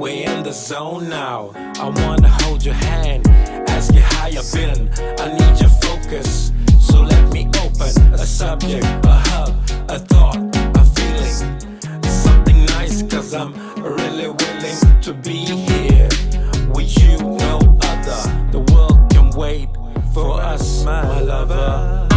We're in the zone now. I wanna hold your hand, ask you how you been. I need your focus, so let me open a subject, a hug, a thought, a feeling. Something nice, cause I'm really willing to be here with you, no other. The world can wait for us, my lover.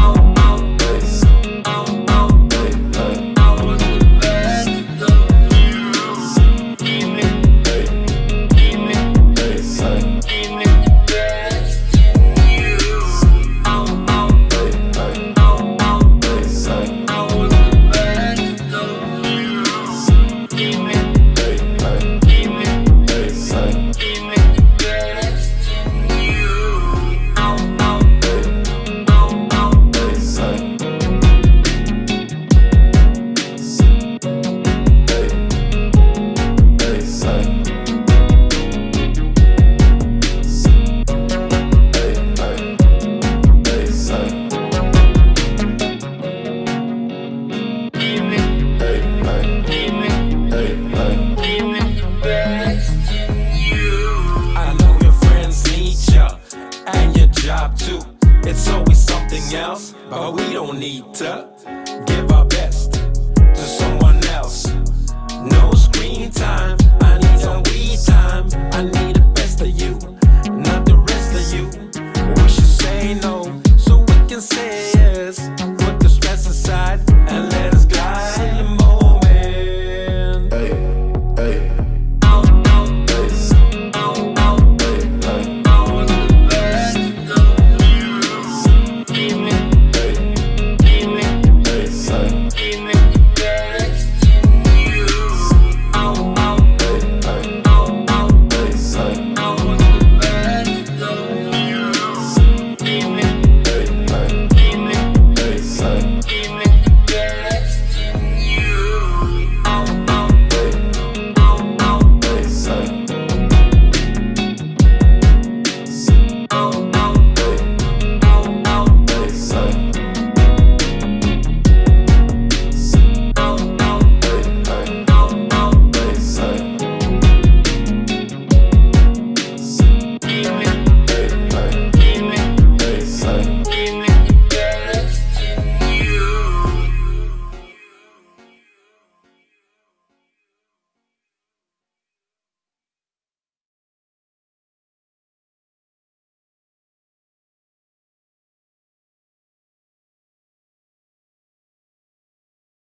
job too. It's always something else, but we don't need to give up.